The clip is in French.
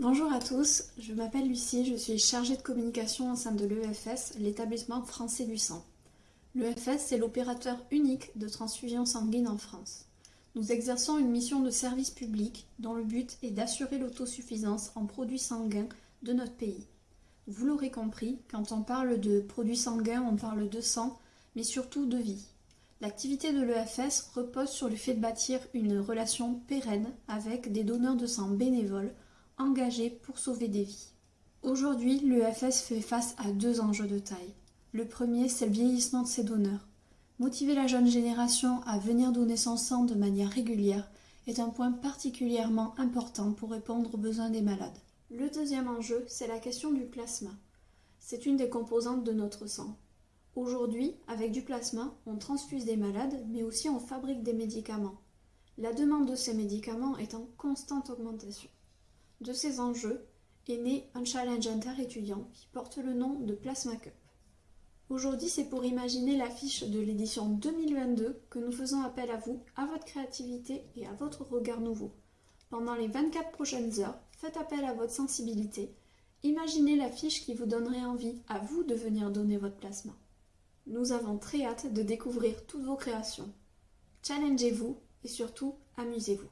Bonjour à tous, je m'appelle Lucie, je suis chargée de communication au sein de l'EFS, l'établissement français du sang. L'EFS est l'opérateur unique de transfusion sanguine en France. Nous exerçons une mission de service public dont le but est d'assurer l'autosuffisance en produits sanguins de notre pays. Vous l'aurez compris, quand on parle de produits sanguins, on parle de sang, mais surtout de vie. L'activité de l'EFS repose sur le fait de bâtir une relation pérenne avec des donneurs de sang bénévoles engagés pour sauver des vies. Aujourd'hui, l'EFS fait face à deux enjeux de taille. Le premier, c'est le vieillissement de ses donneurs. Motiver la jeune génération à venir donner son sang de manière régulière est un point particulièrement important pour répondre aux besoins des malades. Le deuxième enjeu, c'est la question du plasma. C'est une des composantes de notre sang. Aujourd'hui, avec du plasma, on transfuse des malades, mais aussi on fabrique des médicaments. La demande de ces médicaments est en constante augmentation. De ces enjeux est né un challenge inter-étudiant qui porte le nom de Plasma Cup. Aujourd'hui, c'est pour imaginer l'affiche de l'édition 2022 que nous faisons appel à vous, à votre créativité et à votre regard nouveau. Pendant les 24 prochaines heures, faites appel à votre sensibilité. Imaginez l'affiche qui vous donnerait envie à vous de venir donner votre plasma. Nous avons très hâte de découvrir toutes vos créations. Challengez-vous et surtout amusez-vous.